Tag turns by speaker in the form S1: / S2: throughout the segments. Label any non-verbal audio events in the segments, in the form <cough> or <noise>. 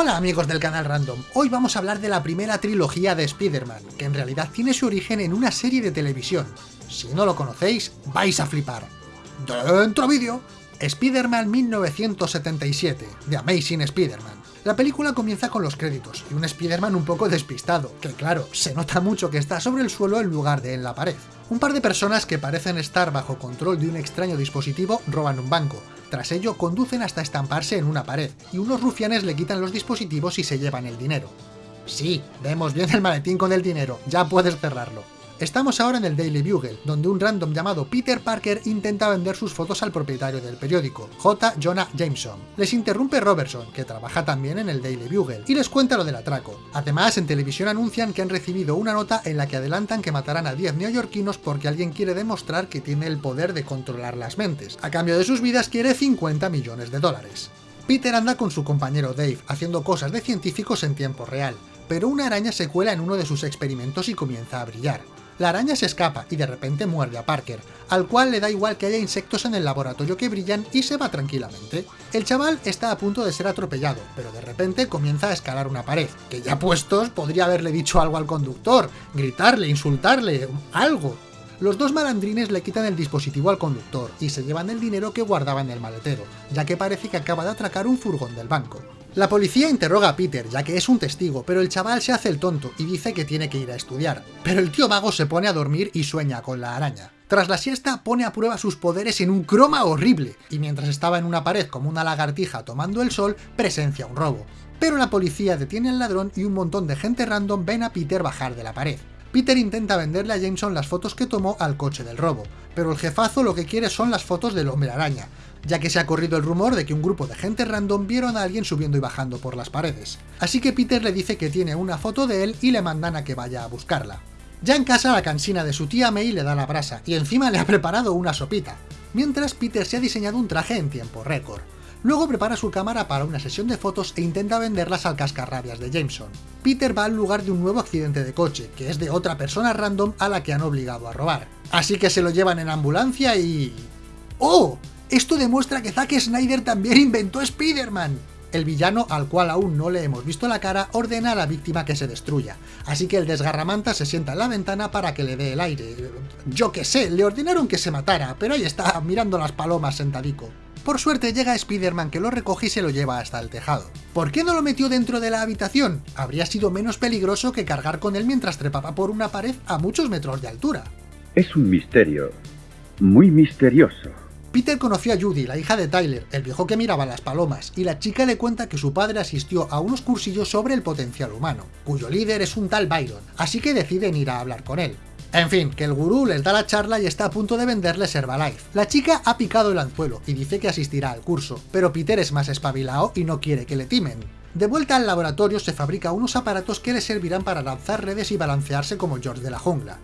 S1: Hola amigos del canal Random, hoy vamos a hablar de la primera trilogía de Spider-Man, que en realidad tiene su origen en una serie de televisión. Si no lo conocéis, vais a flipar. ¡Dentro vídeo! Spider-Man 1977, The Amazing Spider-Man. La película comienza con los créditos, y un Spider-Man un poco despistado, que claro, se nota mucho que está sobre el suelo en lugar de en la pared. Un par de personas que parecen estar bajo control de un extraño dispositivo roban un banco, tras ello, conducen hasta estamparse en una pared, y unos rufianes le quitan los dispositivos y se llevan el dinero. Sí, vemos bien el maletín con el dinero, ya puedes cerrarlo. Estamos ahora en el Daily Bugle, donde un random llamado Peter Parker intenta vender sus fotos al propietario del periódico, J. Jonah Jameson. Les interrumpe Robertson, que trabaja también en el Daily Bugle, y les cuenta lo del atraco. Además, en televisión anuncian que han recibido una nota en la que adelantan que matarán a 10 neoyorquinos porque alguien quiere demostrar que tiene el poder de controlar las mentes. A cambio de sus vidas quiere 50 millones de dólares. Peter anda con su compañero Dave, haciendo cosas de científicos en tiempo real, pero una araña se cuela en uno de sus experimentos y comienza a brillar. La araña se escapa y de repente muerde a Parker, al cual le da igual que haya insectos en el laboratorio que brillan y se va tranquilamente. El chaval está a punto de ser atropellado, pero de repente comienza a escalar una pared, que ya puestos podría haberle dicho algo al conductor, gritarle, insultarle, algo. Los dos malandrines le quitan el dispositivo al conductor y se llevan el dinero que guardaba en el maletero, ya que parece que acaba de atracar un furgón del banco. La policía interroga a Peter, ya que es un testigo, pero el chaval se hace el tonto y dice que tiene que ir a estudiar. Pero el tío mago se pone a dormir y sueña con la araña. Tras la siesta pone a prueba sus poderes en un croma horrible, y mientras estaba en una pared como una lagartija tomando el sol, presencia un robo. Pero la policía detiene al ladrón y un montón de gente random ven a Peter bajar de la pared. Peter intenta venderle a Jameson las fotos que tomó al coche del robo, pero el jefazo lo que quiere son las fotos del hombre araña, ya que se ha corrido el rumor de que un grupo de gente random vieron a alguien subiendo y bajando por las paredes. Así que Peter le dice que tiene una foto de él y le mandan a que vaya a buscarla. Ya en casa la cansina de su tía May le da la brasa, y encima le ha preparado una sopita, mientras Peter se ha diseñado un traje en tiempo récord. Luego prepara su cámara para una sesión de fotos e intenta venderlas al cascarrabias de Jameson. Peter va al lugar de un nuevo accidente de coche, que es de otra persona random a la que han obligado a robar. Así que se lo llevan en ambulancia y... ¡Oh! Esto demuestra que Zack Snyder también inventó Spider-Man. El villano, al cual aún no le hemos visto la cara, ordena a la víctima que se destruya, así que el desgarramanta se sienta en la ventana para que le dé el aire. Yo qué sé, le ordenaron que se matara, pero ahí está, mirando las palomas sentadico. Por suerte llega Spider-Man que lo recoge y se lo lleva hasta el tejado. ¿Por qué no lo metió dentro de la habitación? Habría sido menos peligroso que cargar con él mientras trepaba por una pared a muchos metros de altura.
S2: Es un misterio, muy misterioso.
S1: Peter conoció a Judy, la hija de Tyler, el viejo que miraba las palomas, y la chica le cuenta que su padre asistió a unos cursillos sobre el potencial humano, cuyo líder es un tal Byron, así que deciden ir a hablar con él. En fin, que el gurú les da la charla y está a punto de venderles Herbalife. La chica ha picado el anzuelo y dice que asistirá al curso, pero Peter es más espabilado y no quiere que le timen. De vuelta al laboratorio se fabrica unos aparatos que le servirán para lanzar redes y balancearse como George de la jungla.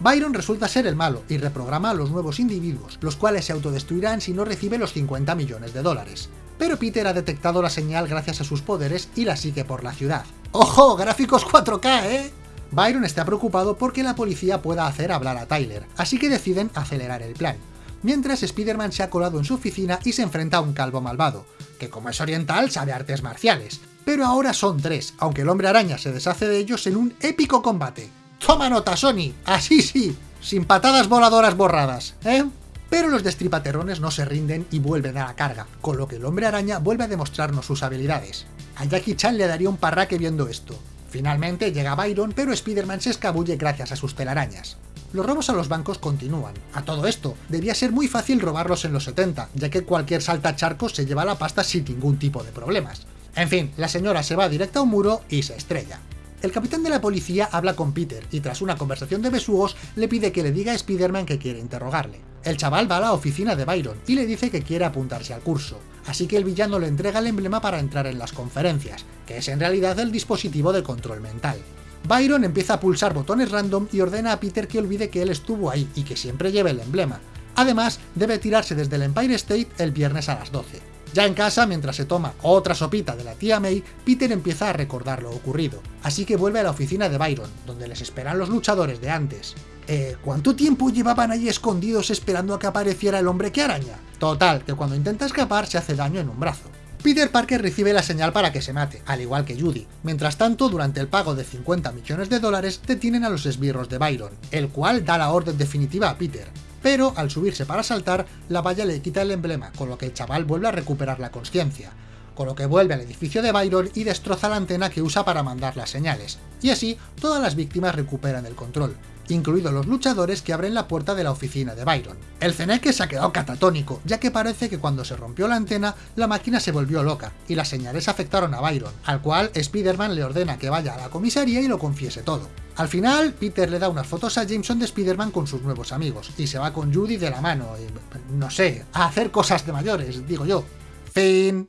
S1: Byron resulta ser el malo y reprograma a los nuevos individuos, los cuales se autodestruirán si no recibe los 50 millones de dólares. Pero Peter ha detectado la señal gracias a sus poderes y la sigue por la ciudad. ¡Ojo! ¡Gráficos 4K, eh! Byron está preocupado porque la policía pueda hacer hablar a Tyler, así que deciden acelerar el plan. Mientras Spider-Man se ha colado en su oficina y se enfrenta a un calvo malvado, que como es oriental sabe artes marciales. Pero ahora son tres, aunque el hombre araña se deshace de ellos en un épico combate. ¡Toma nota, Sony! ¡Así sí! Sin patadas voladoras borradas, ¿eh? Pero los destripaterrones no se rinden y vuelven a la carga, con lo que el hombre araña vuelve a demostrarnos sus habilidades. A Jackie Chan le daría un parraque viendo esto. Finalmente llega Byron, pero Spider-Man se escabulle gracias a sus telarañas. Los robos a los bancos continúan. A todo esto, debía ser muy fácil robarlos en los 70, ya que cualquier saltacharcos se lleva la pasta sin ningún tipo de problemas. En fin, la señora se va directa a un muro y se estrella. El capitán de la policía habla con Peter y tras una conversación de besugos le pide que le diga a Spider-Man que quiere interrogarle. El chaval va a la oficina de Byron y le dice que quiere apuntarse al curso, así que el villano le entrega el emblema para entrar en las conferencias, que es en realidad el dispositivo de control mental. Byron empieza a pulsar botones random y ordena a Peter que olvide que él estuvo ahí y que siempre lleve el emblema. Además, debe tirarse desde el Empire State el viernes a las 12. Ya en casa, mientras se toma otra sopita de la tía May, Peter empieza a recordar lo ocurrido, así que vuelve a la oficina de Byron, donde les esperan los luchadores de antes. Eh, ¿cuánto tiempo llevaban ahí escondidos esperando a que apareciera el hombre que araña? Total, que cuando intenta escapar se hace daño en un brazo. Peter Parker recibe la señal para que se mate, al igual que Judy. Mientras tanto, durante el pago de 50 millones de dólares, detienen a los esbirros de Byron, el cual da la orden definitiva a Peter. Pero al subirse para saltar, la valla le quita el emblema, con lo que el chaval vuelve a recuperar la conciencia con lo que vuelve al edificio de Byron y destroza la antena que usa para mandar las señales, y así todas las víctimas recuperan el control incluidos los luchadores que abren la puerta de la oficina de Byron. El Zeneque se ha quedado catatónico, ya que parece que cuando se rompió la antena, la máquina se volvió loca, y las señales afectaron a Byron, al cual Spider-Man le ordena que vaya a la comisaría y lo confiese todo. Al final, Peter le da unas fotos a Jameson de Spider-Man con sus nuevos amigos, y se va con Judy de la mano, y, no sé, a hacer cosas de mayores, digo yo. Fin.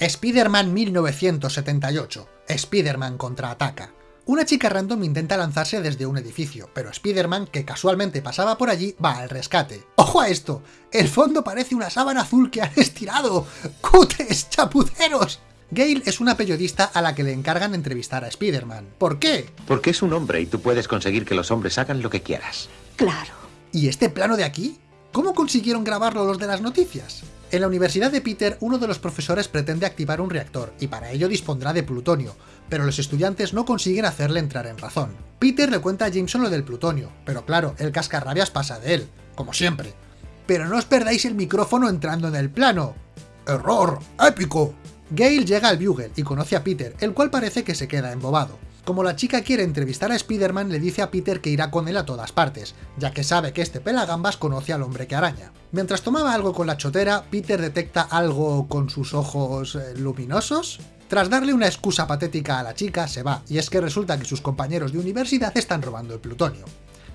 S1: Spider-Man 1978. Spider-Man contraataca. Una chica random intenta lanzarse desde un edificio, pero Spider-Man, que casualmente pasaba por allí, va al rescate. ¡Ojo a esto! El fondo parece una sábana azul que han <laughs> estirado. ¡Cutes! ¡Chapuceros! Gail es una periodista a la que le encargan entrevistar a Spider-Man. ¿Por qué?
S3: Porque es un hombre y tú puedes conseguir que los hombres hagan lo que quieras.
S4: Claro.
S1: ¿Y este plano de aquí? ¿Cómo consiguieron grabarlo los de las noticias? En la Universidad de Peter, uno de los profesores pretende activar un reactor, y para ello dispondrá de plutonio, pero los estudiantes no consiguen hacerle entrar en razón. Peter le cuenta a Jameson lo del plutonio, pero claro, el cascarrabias pasa de él, como siempre. Pero no os perdáis el micrófono entrando en el plano. ¡Error! ¡Épico! Gale llega al Bugle y conoce a Peter, el cual parece que se queda embobado. Como la chica quiere entrevistar a Spider-Man, le dice a Peter que irá con él a todas partes, ya que sabe que este pelagambas conoce al hombre que araña. Mientras tomaba algo con la chotera, Peter detecta algo con sus ojos eh, luminosos. Tras darle una excusa patética a la chica, se va, y es que resulta que sus compañeros de universidad están robando el plutonio.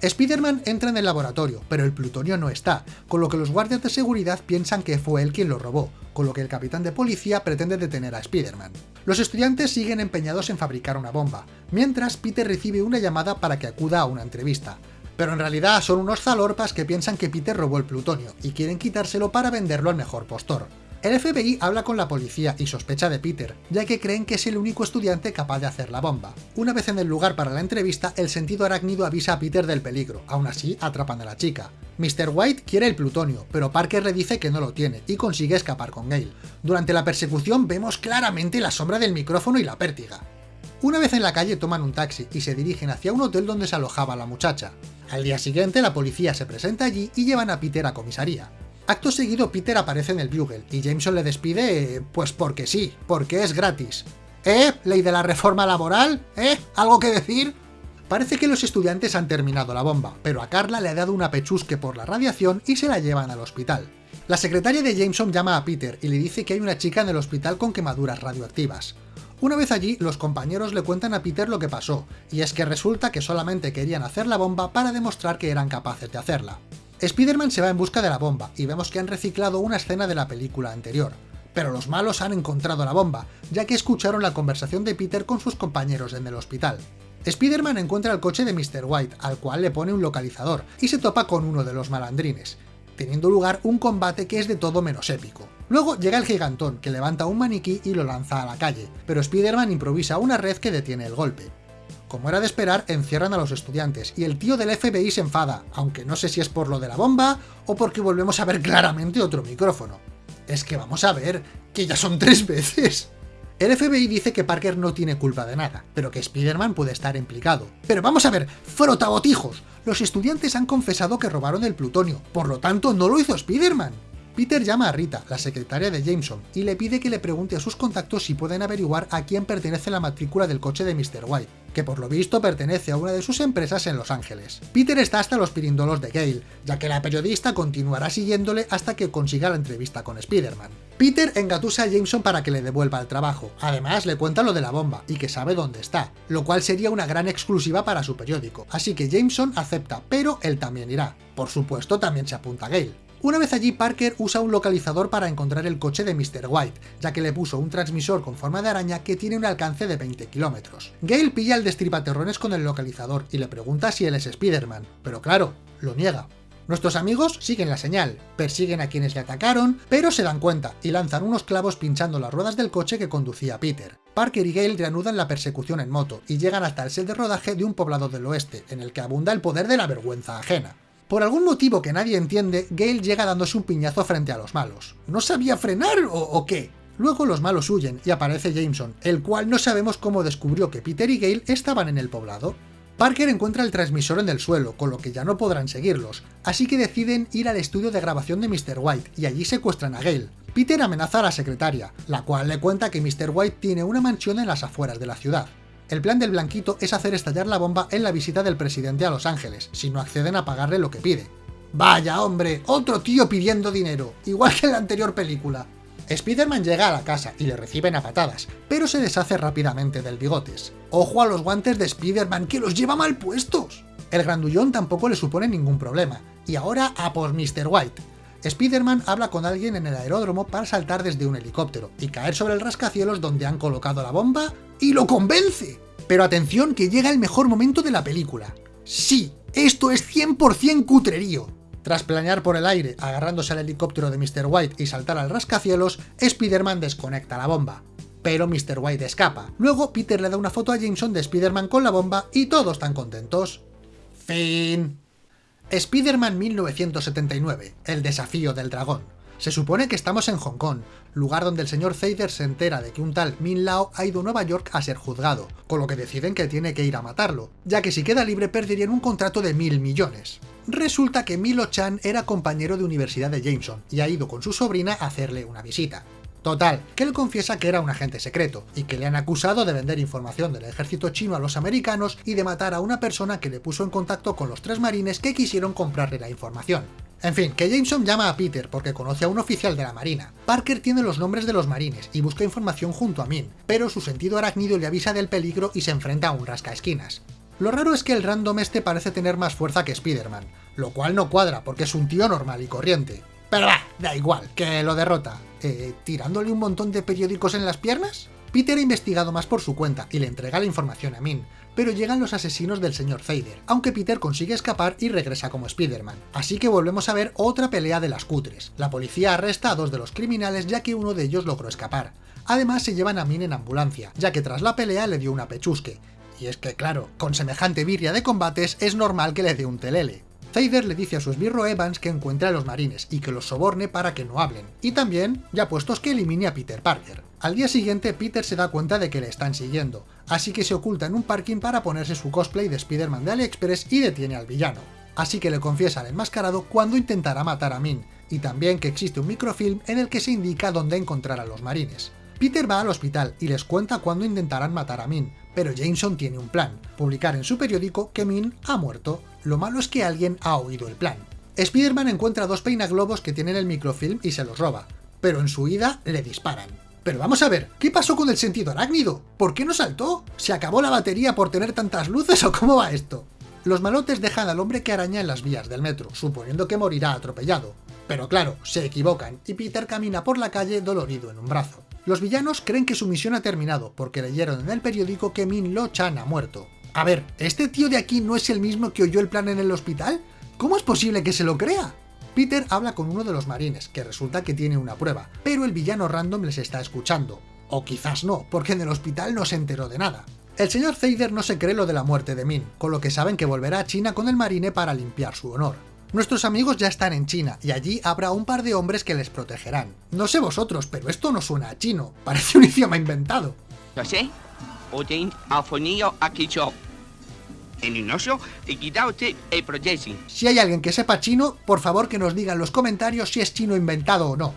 S1: Spider-Man entra en el laboratorio, pero el plutonio no está, con lo que los guardias de seguridad piensan que fue él quien lo robó, con lo que el capitán de policía pretende detener a Spider-Man. Los estudiantes siguen empeñados en fabricar una bomba, mientras Peter recibe una llamada para que acuda a una entrevista. Pero en realidad son unos zalorpas que piensan que Peter robó el plutonio, y quieren quitárselo para venderlo al mejor postor. El FBI habla con la policía y sospecha de Peter, ya que creen que es el único estudiante capaz de hacer la bomba. Una vez en el lugar para la entrevista, el sentido arácnido avisa a Peter del peligro, aún así atrapan a la chica. Mr. White quiere el plutonio, pero Parker le dice que no lo tiene, y consigue escapar con Gale. Durante la persecución vemos claramente la sombra del micrófono y la pértiga. Una vez en la calle toman un taxi y se dirigen hacia un hotel donde se alojaba la muchacha. Al día siguiente la policía se presenta allí y llevan a Peter a comisaría. Acto seguido Peter aparece en el Bugle y Jameson le despide, pues porque sí, porque es gratis. ¿Eh? ¿Ley de la reforma laboral? ¿Eh? ¿Algo que decir? Parece que los estudiantes han terminado la bomba, pero a Carla le ha dado una pechusque por la radiación y se la llevan al hospital. La secretaria de Jameson llama a Peter y le dice que hay una chica en el hospital con quemaduras radioactivas. Una vez allí, los compañeros le cuentan a Peter lo que pasó, y es que resulta que solamente querían hacer la bomba para demostrar que eran capaces de hacerla. Spider-Man se va en busca de la bomba, y vemos que han reciclado una escena de la película anterior. Pero los malos han encontrado la bomba, ya que escucharon la conversación de Peter con sus compañeros en el hospital. Spider-Man encuentra el coche de Mr. White, al cual le pone un localizador, y se topa con uno de los malandrines, teniendo lugar un combate que es de todo menos épico. Luego llega el gigantón, que levanta un maniquí y lo lanza a la calle, pero Spider-Man improvisa una red que detiene el golpe. Como era de esperar, encierran a los estudiantes, y el tío del FBI se enfada, aunque no sé si es por lo de la bomba, o porque volvemos a ver claramente otro micrófono. Es que vamos a ver, que ya son tres veces. El FBI dice que Parker no tiene culpa de nada, pero que Spider-Man puede estar implicado. Pero vamos a ver, frotabotijos, los estudiantes han confesado que robaron el plutonio, por lo tanto no lo hizo Spider-Man. Peter llama a Rita, la secretaria de Jameson, y le pide que le pregunte a sus contactos si pueden averiguar a quién pertenece la matrícula del coche de Mr. White, que por lo visto pertenece a una de sus empresas en Los Ángeles. Peter está hasta los pirindolos de Gale, ya que la periodista continuará siguiéndole hasta que consiga la entrevista con Spider-Man. Peter engatusa a Jameson para que le devuelva el trabajo, además le cuenta lo de la bomba y que sabe dónde está, lo cual sería una gran exclusiva para su periódico, así que Jameson acepta, pero él también irá. Por supuesto también se apunta a Gale. Una vez allí, Parker usa un localizador para encontrar el coche de Mr. White, ya que le puso un transmisor con forma de araña que tiene un alcance de 20 kilómetros. Gale pilla el destripaterrones con el localizador y le pregunta si él es Spider-Man, pero claro, lo niega. Nuestros amigos siguen la señal, persiguen a quienes le atacaron, pero se dan cuenta y lanzan unos clavos pinchando las ruedas del coche que conducía Peter. Parker y Gale reanudan la persecución en moto y llegan hasta el set de rodaje de un poblado del oeste, en el que abunda el poder de la vergüenza ajena. Por algún motivo que nadie entiende, Gale llega dándose un piñazo frente a los malos. ¿No sabía frenar o, qué? Luego los malos huyen y aparece Jameson, el cual no sabemos cómo descubrió que Peter y Gale estaban en el poblado. Parker encuentra el transmisor en el suelo, con lo que ya no podrán seguirlos, así que deciden ir al estudio de grabación de Mr. White y allí secuestran a Gale. Peter amenaza a la secretaria, la cual le cuenta que Mr. White tiene una mansión en las afueras de la ciudad. El plan del blanquito es hacer estallar la bomba en la visita del presidente a Los Ángeles, si no acceden a pagarle lo que pide. Vaya hombre, otro tío pidiendo dinero, igual que en la anterior película. Spider-Man llega a la casa y le reciben a patadas, pero se deshace rápidamente del bigotes. ¡Ojo a los guantes de Spider-Man que los lleva mal puestos! El grandullón tampoco le supone ningún problema, y ahora a por Mr. White. Spider-Man habla con alguien en el aeródromo para saltar desde un helicóptero y caer sobre el rascacielos donde han colocado la bomba y lo convence. Pero atención que llega el mejor momento de la película. Sí, esto es 100% cutrerío. Tras planear por el aire, agarrándose al helicóptero de Mr. White y saltar al rascacielos, Spider-Man desconecta la bomba. Pero Mr. White escapa. Luego Peter le da una foto a Jameson de Spider-Man con la bomba y todos están contentos. Fin. Spider-Man 1979, el desafío del dragón. Se supone que estamos en Hong Kong, lugar donde el señor Zader se entera de que un tal Min Lao ha ido a Nueva York a ser juzgado, con lo que deciden que tiene que ir a matarlo, ya que si queda libre perderían un contrato de mil millones. Resulta que Milo Chan era compañero de universidad de Jameson y ha ido con su sobrina a hacerle una visita. Total, que él confiesa que era un agente secreto, y que le han acusado de vender información del ejército chino a los americanos y de matar a una persona que le puso en contacto con los tres marines que quisieron comprarle la información. En fin, que Jameson llama a Peter porque conoce a un oficial de la marina. Parker tiene los nombres de los marines y busca información junto a Min, pero su sentido arácnido le avisa del peligro y se enfrenta a un rascaesquinas. Lo raro es que el random este parece tener más fuerza que Spider-Man, lo cual no cuadra porque es un tío normal y corriente. Pero va, da igual, que lo derrota. Eh, ¿Tirándole un montón de periódicos en las piernas? Peter ha investigado más por su cuenta y le entrega la información a Min, pero llegan los asesinos del señor Fader, aunque Peter consigue escapar y regresa como Spider-Man. Así que volvemos a ver otra pelea de las cutres. La policía arresta a dos de los criminales ya que uno de ellos logró escapar. Además se llevan a Min en ambulancia, ya que tras la pelea le dio una pechusque, y es que, claro, con semejante birria de combates es normal que le dé un telele. Zader le dice a su esbirro Evans que encuentre a los marines y que los soborne para que no hablen, y también, ya puestos que elimine a Peter Parker. Al día siguiente Peter se da cuenta de que le están siguiendo, así que se oculta en un parking para ponerse su cosplay de Spider-Man de AliExpress y detiene al villano. Así que le confiesa al enmascarado cuando intentará matar a Min, y también que existe un microfilm en el que se indica dónde encontrar a los marines. Peter va al hospital y les cuenta cuándo intentarán matar a Min, pero Jameson tiene un plan, publicar en su periódico que Min ha muerto. Lo malo es que alguien ha oído el plan. Spider-Man encuentra dos peinaglobos que tienen el microfilm y se los roba, pero en su huida le disparan. Pero vamos a ver, ¿qué pasó con el sentido arácnido? ¿Por qué no saltó? ¿Se acabó la batería por tener tantas luces o cómo va esto? Los malotes dejan al hombre que araña en las vías del metro, suponiendo que morirá atropellado. Pero claro, se equivocan, y Peter camina por la calle dolorido en un brazo. Los villanos creen que su misión ha terminado, porque leyeron en el periódico que Min Lo Chan ha muerto. A ver, ¿este tío de aquí no es el mismo que oyó el plan en el hospital? ¿Cómo es posible que se lo crea? Peter habla con uno de los marines, que resulta que tiene una prueba, pero el villano random les está escuchando. O quizás no, porque en el hospital no se enteró de nada. El señor Zader no se cree lo de la muerte de Min, con lo que saben que volverá a China con el marine para limpiar su honor. Nuestros amigos ya están en China, y allí habrá un par de hombres que les protegerán. No sé vosotros, pero esto no suena a chino, parece un idioma inventado.
S4: No sé,
S1: Si hay alguien que sepa chino, por favor que nos diga en los comentarios si es chino inventado o no.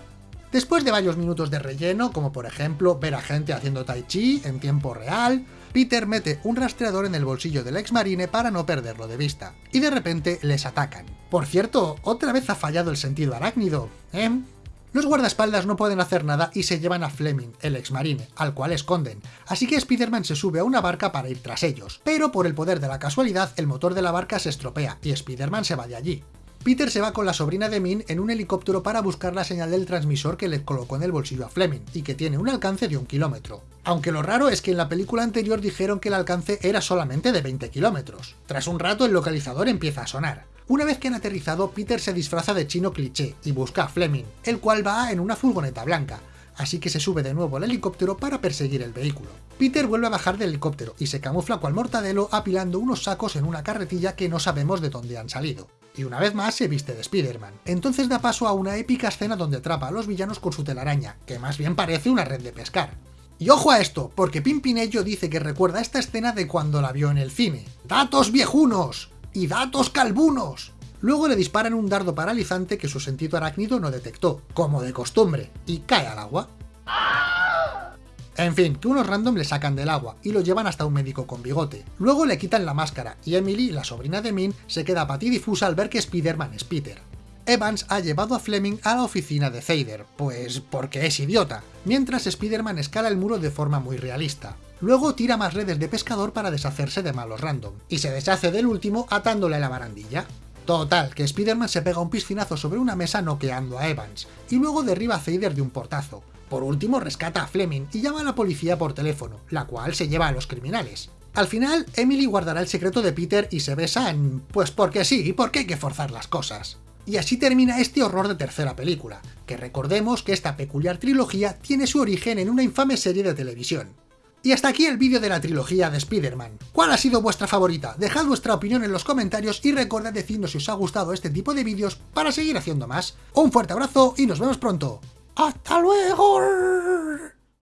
S1: Después de varios minutos de relleno, como por ejemplo ver a gente haciendo tai chi en tiempo real, Peter mete un rastreador en el bolsillo del ex marine para no perderlo de vista, y de repente les atacan. Por cierto, otra vez ha fallado el sentido arácnido, ¿eh? Los guardaespaldas no pueden hacer nada y se llevan a Fleming, el ex marine, al cual esconden, así que Spider-Man se sube a una barca para ir tras ellos, pero por el poder de la casualidad el motor de la barca se estropea y Spider-Man se va de allí. Peter se va con la sobrina de Min en un helicóptero para buscar la señal del transmisor que le colocó en el bolsillo a Fleming, y que tiene un alcance de un kilómetro. Aunque lo raro es que en la película anterior dijeron que el alcance era solamente de 20 kilómetros. Tras un rato el localizador empieza a sonar. Una vez que han aterrizado, Peter se disfraza de chino cliché y busca a Fleming, el cual va en una furgoneta blanca, así que se sube de nuevo al helicóptero para perseguir el vehículo. Peter vuelve a bajar del helicóptero y se camufla cual mortadelo apilando unos sacos en una carretilla que no sabemos de dónde han salido. y una vez más se viste de Spider-Man. Entonces da paso a una épica escena donde atrapa a los villanos con su telaraña, que más bien parece una red de pescar. Y ojo a esto, porque Pimpinello dice que recuerda esta escena de cuando la vio en el cine. ¡Datos viejunos! ¡Y datos calbunos! Luego le disparan un dardo paralizante que su sentido arácnido no detectó, como de costumbre, y cae al agua. En fin, que unos random le sacan del agua y lo llevan hasta un médico con bigote. Luego le quitan la máscara y Emily, la sobrina de Min, se queda patidifusa al ver que Spider-Man es Peter. Evans ha llevado a Fleming a la oficina de Zeider, pues porque es idiota, mientras Spider-Man escala el muro de forma muy realista. Luego tira más redes de pescador para deshacerse de malos random, y se deshace del último atándole a la barandilla. Total, que Spider-Man se pega un piscinazo sobre una mesa noqueando a Evans, y luego derriba a Zeider de un portazo. Por último rescata a Fleming y llama a la policía por teléfono, la cual se lleva a los criminales. Al final, Emily guardará el secreto de Peter y se besan, pues porque sí, porque hay que forzar las cosas. Y así termina este horror de tercera película, que recordemos que esta peculiar trilogía tiene su origen en una infame serie de televisión. Y hasta aquí el vídeo de la trilogía de Spider-Man. ¿Cuál ha sido vuestra favorita? Dejad vuestra opinión en los comentarios y recordad decirnos si os ha gustado este tipo de vídeos para seguir haciendo más. Un fuerte abrazo y nos vemos pronto. ¡Hasta luego!